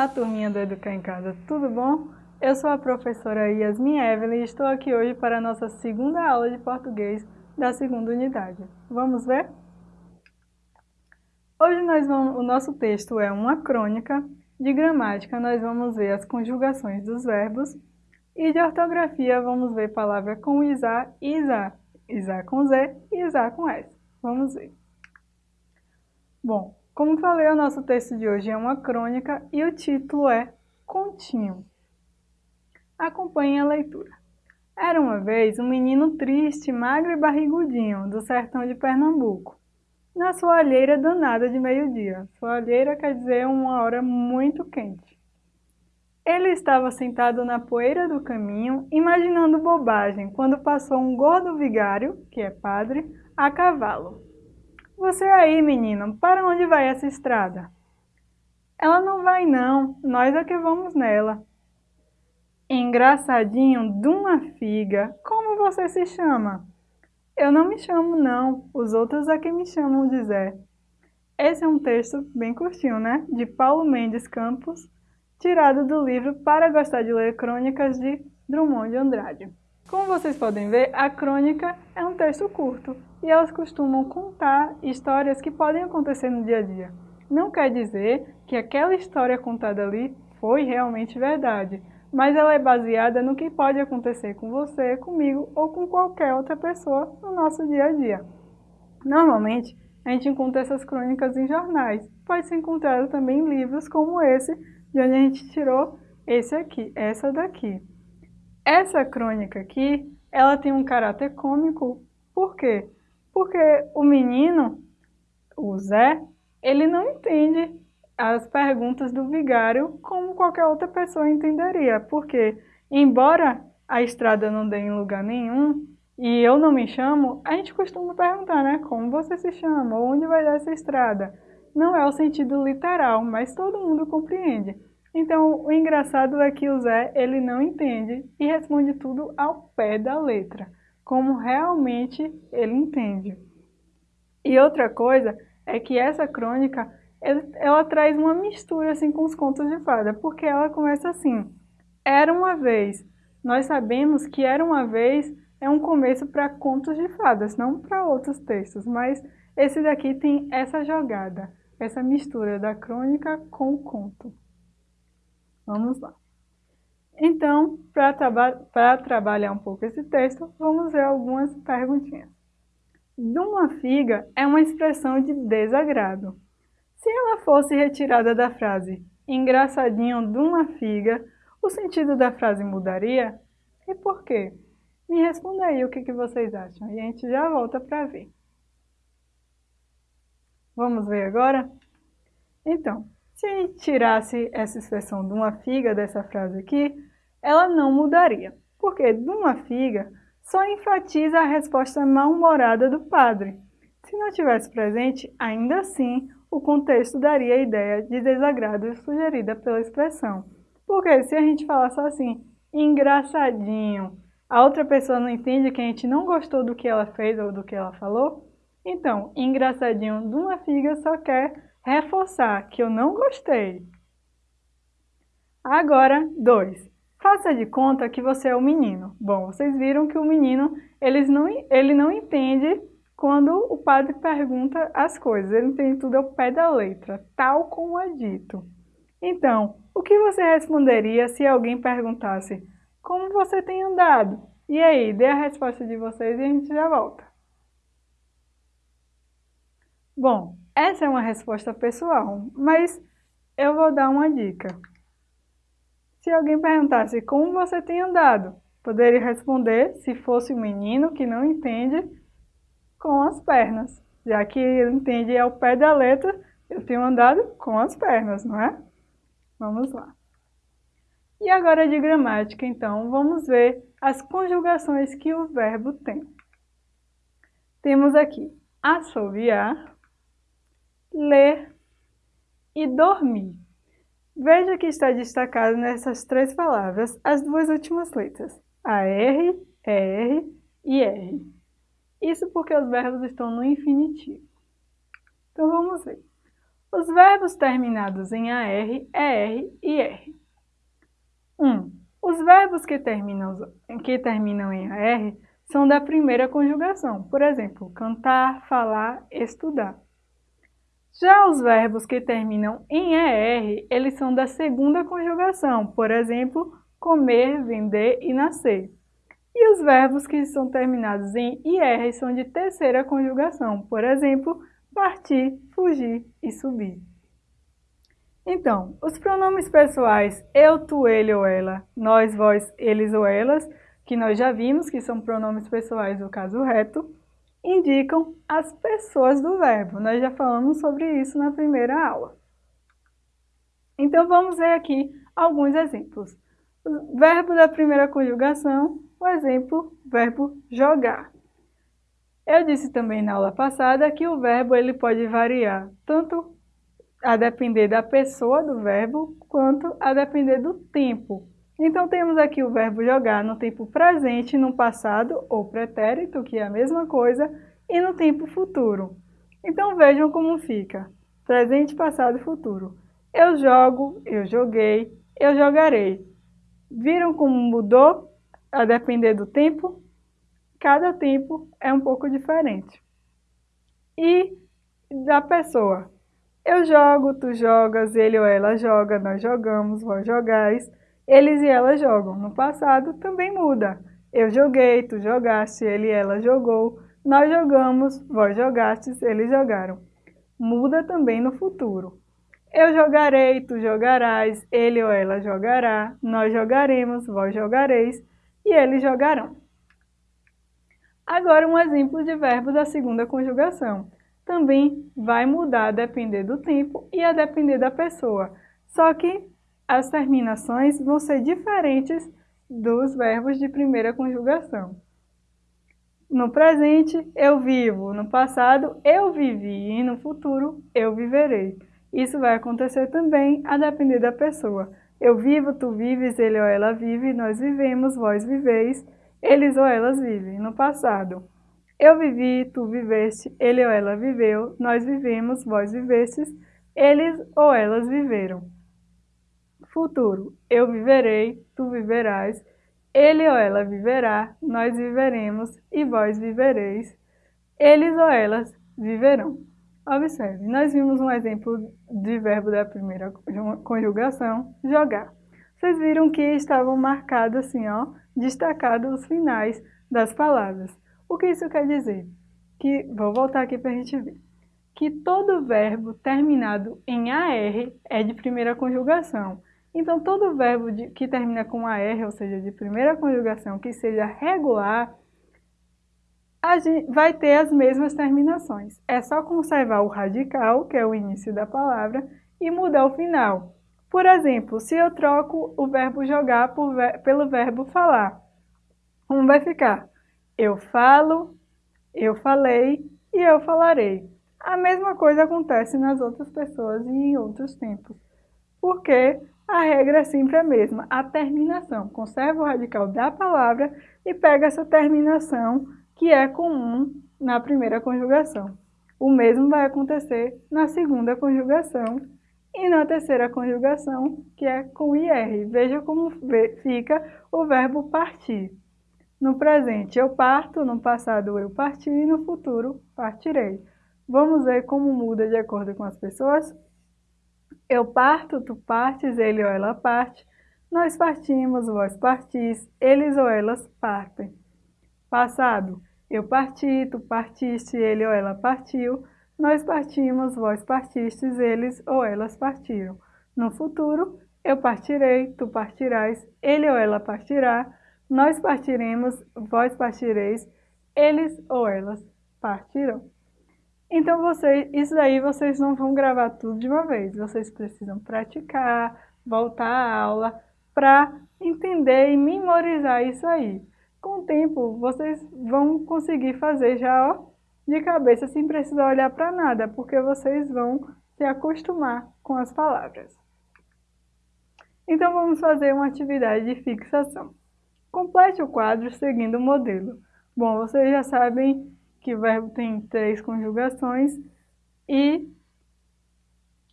Olá, turminha do Educar em Casa, tudo bom? Eu sou a professora Yasmin Evelyn e estou aqui hoje para a nossa segunda aula de português da segunda unidade. Vamos ver? Hoje nós vamos, o nosso texto é uma crônica, de gramática nós vamos ver as conjugações dos verbos e de ortografia vamos ver palavra com isá e isá, isá com z e isá com s. Vamos ver. Bom, como falei, o nosso texto de hoje é uma crônica e o título é Continho. Acompanhe a leitura. Era uma vez um menino triste, magro e barrigudinho, do sertão de Pernambuco, na sua alheira danada de meio-dia. Sua alheira quer dizer uma hora muito quente. Ele estava sentado na poeira do caminho, imaginando bobagem, quando passou um gordo vigário, que é padre, a cavalo. Você aí, menino, para onde vai essa estrada? Ela não vai não, nós é que vamos nela. Engraçadinho de uma figa, como você se chama? Eu não me chamo não, os outros é que me chamam de Zé. Esse é um texto bem curtinho, né? De Paulo Mendes Campos, tirado do livro Para Gostar de Ler Crônicas de Drummond de Andrade. Como vocês podem ver, a crônica é um texto curto e elas costumam contar histórias que podem acontecer no dia a dia. Não quer dizer que aquela história contada ali foi realmente verdade, mas ela é baseada no que pode acontecer com você, comigo ou com qualquer outra pessoa no nosso dia a dia. Normalmente, a gente encontra essas crônicas em jornais. Pode ser encontrado também em livros como esse, de onde a gente tirou esse aqui, essa daqui. Essa crônica aqui, ela tem um caráter cômico, por quê? Porque o menino, o Zé, ele não entende as perguntas do vigário como qualquer outra pessoa entenderia, porque embora a estrada não dê em lugar nenhum, e eu não me chamo, a gente costuma perguntar, né, como você se chama, onde vai dar essa estrada? Não é o sentido literal, mas todo mundo compreende. Então, o engraçado é que o Zé, ele não entende e responde tudo ao pé da letra, como realmente ele entende. E outra coisa é que essa crônica, ela traz uma mistura assim com os contos de fada, porque ela começa assim, era uma vez. Nós sabemos que era uma vez é um começo para contos de fadas, não para outros textos, mas esse daqui tem essa jogada, essa mistura da crônica com o conto. Vamos lá. Então, para traba trabalhar um pouco esse texto, vamos ver algumas perguntinhas. De uma figa é uma expressão de desagrado. Se ela fosse retirada da frase engraçadinho de uma figa, o sentido da frase mudaria? E por quê? Me responda aí o que, que vocês acham e a gente já volta para ver. Vamos ver agora? Então, se a gente tirasse essa expressão de uma figa dessa frase aqui, ela não mudaria, porque de uma figa só enfatiza a resposta mal-humorada do padre. Se não tivesse presente, ainda assim, o contexto daria a ideia de desagrado sugerida pela expressão. Porque se a gente falar só assim, engraçadinho, a outra pessoa não entende que a gente não gostou do que ela fez ou do que ela falou, então, engraçadinho de uma figa só quer reforçar que eu não gostei. Agora, dois. Faça de conta que você é o menino. Bom, vocês viram que o menino eles não, ele não entende quando o padre pergunta as coisas. Ele entende tudo ao pé da letra, tal como é dito. Então, o que você responderia se alguém perguntasse como você tem andado? E aí, dê a resposta de vocês e a gente já volta. Bom, essa é uma resposta pessoal, mas eu vou dar uma dica. Se alguém perguntasse como você tem andado, poderia responder, se fosse um menino que não entende, com as pernas. Já que ele entende ao pé da letra, eu tenho andado com as pernas, não é? Vamos lá. E agora de gramática, então, vamos ver as conjugações que o verbo tem. Temos aqui assoviar, ler e dormir. Veja que está destacado nessas três palavras as duas últimas letras, a R, ER e R. Isso porque os verbos estão no infinitivo. Então vamos ver. Os verbos terminados em AR, ER e R. 1. Um, os verbos que terminam, que terminam em AR são da primeira conjugação, por exemplo, cantar, falar, estudar. Já os verbos que terminam em ER, eles são da segunda conjugação, por exemplo, comer, vender e nascer. E os verbos que são terminados em IR são de terceira conjugação, por exemplo, partir, fugir e subir. Então, os pronomes pessoais eu, tu, ele ou ela, nós, vós, eles ou elas, que nós já vimos que são pronomes pessoais do caso reto, indicam as pessoas do verbo. Nós já falamos sobre isso na primeira aula. Então, vamos ver aqui alguns exemplos. O verbo da primeira conjugação, o exemplo, verbo jogar. Eu disse também na aula passada que o verbo ele pode variar tanto a depender da pessoa do verbo, quanto a depender do tempo. Então temos aqui o verbo jogar no tempo presente, no passado ou pretérito, que é a mesma coisa, e no tempo futuro. Então vejam como fica. Presente, passado e futuro. Eu jogo, eu joguei, eu jogarei. Viram como mudou a depender do tempo? Cada tempo é um pouco diferente. E da pessoa. Eu jogo, tu jogas, ele ou ela joga, nós jogamos, vós jogais, eles e elas jogam. No passado também muda. Eu joguei, tu jogaste, ele e ela jogou, nós jogamos, vós jogastes, eles jogaram. Muda também no futuro. Eu jogarei, tu jogarás, ele ou ela jogará, nós jogaremos, vós jogareis e eles jogarão. Agora um exemplo de verbo da segunda conjugação também vai mudar a depender do tempo e a depender da pessoa. Só que as terminações vão ser diferentes dos verbos de primeira conjugação. No presente, eu vivo. No passado, eu vivi. E no futuro, eu viverei. Isso vai acontecer também a depender da pessoa. Eu vivo, tu vives, ele ou ela vive, nós vivemos, vós viveis, eles ou elas vivem. No passado, eu vivi, tu viveste, ele ou ela viveu, nós vivemos, vós vivestes, eles ou elas viveram. Futuro, eu viverei, tu viverás, ele ou ela viverá, nós viveremos e vós vivereis, eles ou elas viverão. Observe, nós vimos um exemplo de verbo da primeira conjugação, jogar. Vocês viram que estavam marcados assim, ó, destacados os finais das palavras. O que isso quer dizer? Que, vou voltar aqui para a gente ver. Que todo verbo terminado em AR é de primeira conjugação. Então, todo verbo de, que termina com AR, ou seja, de primeira conjugação, que seja regular, gente, vai ter as mesmas terminações. É só conservar o radical, que é o início da palavra, e mudar o final. Por exemplo, se eu troco o verbo jogar ver, pelo verbo falar, como vai ficar? Eu falo, eu falei e eu falarei. A mesma coisa acontece nas outras pessoas e em outros tempos. Porque a regra é sempre a mesma, a terminação. Conserva o radical da palavra e pega essa terminação que é comum na primeira conjugação. O mesmo vai acontecer na segunda conjugação e na terceira conjugação, que é com IR. Veja como fica o verbo partir. No presente eu parto, no passado eu parti e no futuro partirei. Vamos ver como muda de acordo com as pessoas? Eu parto, tu partes, ele ou ela parte. Nós partimos, vós partis, eles ou elas partem. Passado, eu parti, tu partiste, ele ou ela partiu. Nós partimos, vós partistes, eles ou elas partiram. No futuro, eu partirei, tu partirás, ele ou ela partirá nós partiremos, vós partireis, eles ou elas partirão. Então, vocês, isso daí vocês não vão gravar tudo de uma vez, vocês precisam praticar, voltar à aula para entender e memorizar isso aí. Com o tempo, vocês vão conseguir fazer já ó, de cabeça sem precisar olhar para nada, porque vocês vão se acostumar com as palavras. Então, vamos fazer uma atividade de fixação. Complete o quadro seguindo o modelo. Bom, vocês já sabem que o verbo tem três conjugações e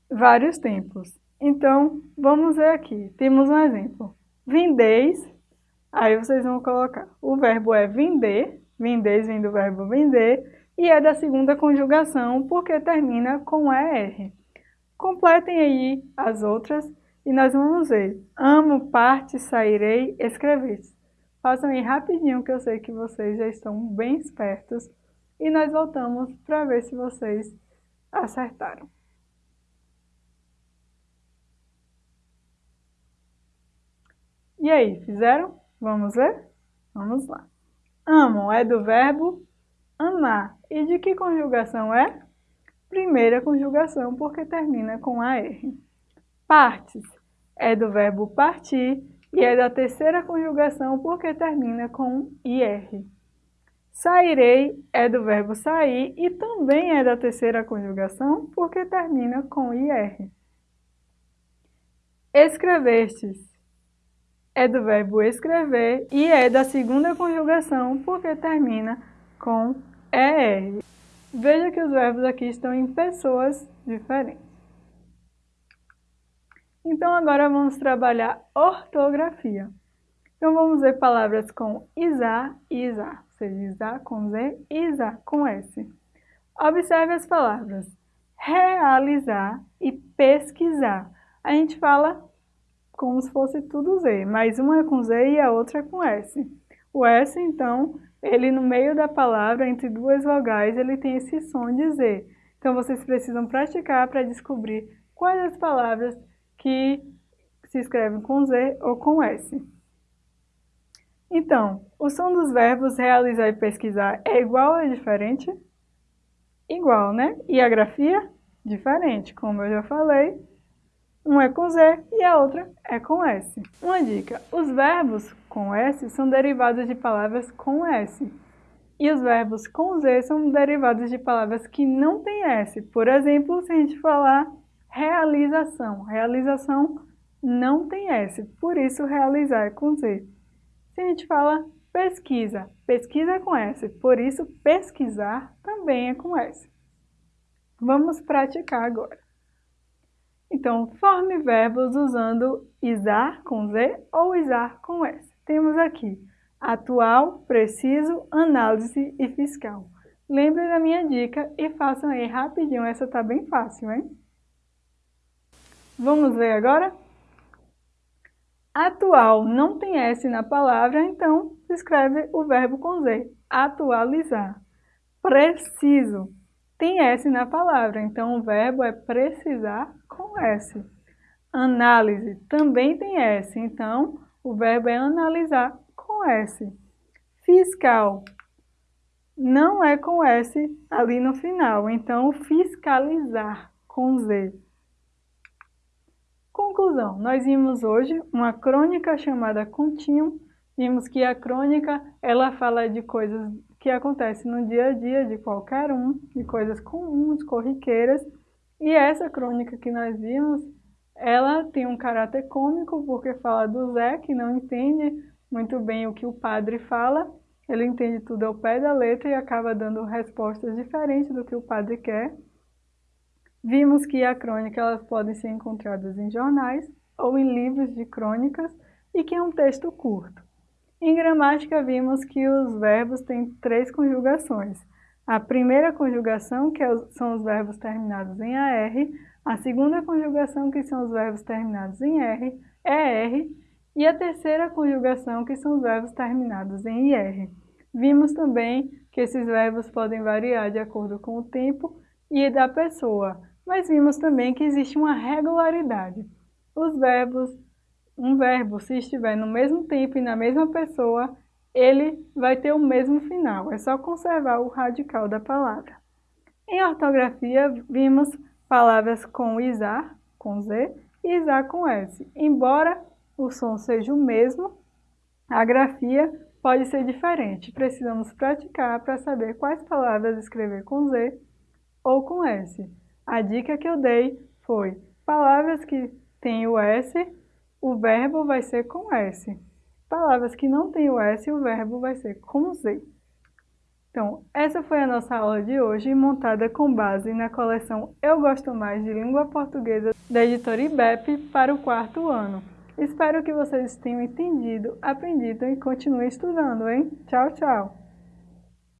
vários tempos. Então, vamos ver aqui. Temos um exemplo. Vendeis, aí vocês vão colocar. O verbo é vender, vendeis vem do verbo vender, e é da segunda conjugação porque termina com ER. Completem aí as outras e nós vamos ver. Amo, parte, sairei, escrever. Façam aí rapidinho que eu sei que vocês já estão bem espertos e nós voltamos para ver se vocês acertaram. E aí, fizeram? Vamos ver? Vamos lá. Amam é do verbo amar. E de que conjugação é? Primeira conjugação, porque termina com AR. Partes é do verbo partir e é da terceira conjugação, porque termina com IR. Sairei é do verbo sair e também é da terceira conjugação, porque termina com IR. Escrevestes é do verbo escrever e é da segunda conjugação, porque termina com ER. Veja que os verbos aqui estão em pessoas diferentes. Então agora vamos trabalhar ortografia. Então vamos ver palavras com isar e isar seja, isar com Z e isar com S. Observe as palavras realizar e pesquisar. A gente fala como se fosse tudo Z, mas uma é com Z e a outra é com S. O S, então, ele no meio da palavra, entre duas vogais, ele tem esse som de Z. Então, vocês precisam praticar para descobrir quais as palavras que se escrevem com Z ou com S. Então, o som dos verbos realizar e pesquisar é igual ou diferente? Igual, né? E a grafia? Diferente, como eu já falei. Um é com Z e a outra é com S. Uma dica, os verbos com S são derivados de palavras com S. E os verbos com Z são derivados de palavras que não têm S. Por exemplo, se a gente falar realização. Realização não tem S, por isso realizar é com Z. Se a gente fala pesquisa, pesquisa é com S, por isso pesquisar também é com S. Vamos praticar agora. Então, forme verbos usando isar com Z ou isar com S. Temos aqui atual, preciso, análise e fiscal. Lembre da minha dica e façam aí rapidinho, essa tá bem fácil, hein? Vamos ver agora? Atual não tem S na palavra, então se escreve o verbo com Z, atualizar. Preciso tem S na palavra, então o verbo é precisar com S. Análise também tem S, então o verbo é analisar com S. Fiscal não é com S ali no final, então fiscalizar com Z. Conclusão, nós vimos hoje uma crônica chamada Contínuo, vimos que a crônica ela fala de coisas que acontecem no dia a dia de qualquer um, de coisas comuns, corriqueiras, e essa crônica que nós vimos, ela tem um caráter cômico porque fala do Zé, que não entende muito bem o que o padre fala, ele entende tudo ao pé da letra e acaba dando respostas diferentes do que o padre quer, Vimos que a crônica elas podem ser encontradas em jornais ou em livros de crônicas e que é um texto curto. Em gramática vimos que os verbos têm três conjugações. A primeira conjugação, que é são os verbos terminados em AR, a segunda conjugação, que são os verbos terminados em R, ER, e a terceira conjugação, que são os verbos terminados em IR. Vimos também que esses verbos podem variar de acordo com o tempo e da pessoa mas vimos também que existe uma regularidade. Os verbos, um verbo, se estiver no mesmo tempo e na mesma pessoa, ele vai ter o mesmo final, é só conservar o radical da palavra. Em ortografia, vimos palavras com isar, com Z, e isar com S. Embora o som seja o mesmo, a grafia pode ser diferente. Precisamos praticar para saber quais palavras escrever com Z ou com S. A dica que eu dei foi palavras que têm o S, o verbo vai ser com S. Palavras que não têm o S, o verbo vai ser com Z. Então, essa foi a nossa aula de hoje, montada com base na coleção Eu Gosto Mais de Língua Portuguesa da editora IBEP para o quarto ano. Espero que vocês tenham entendido, aprendido e continuem estudando, hein? Tchau, tchau!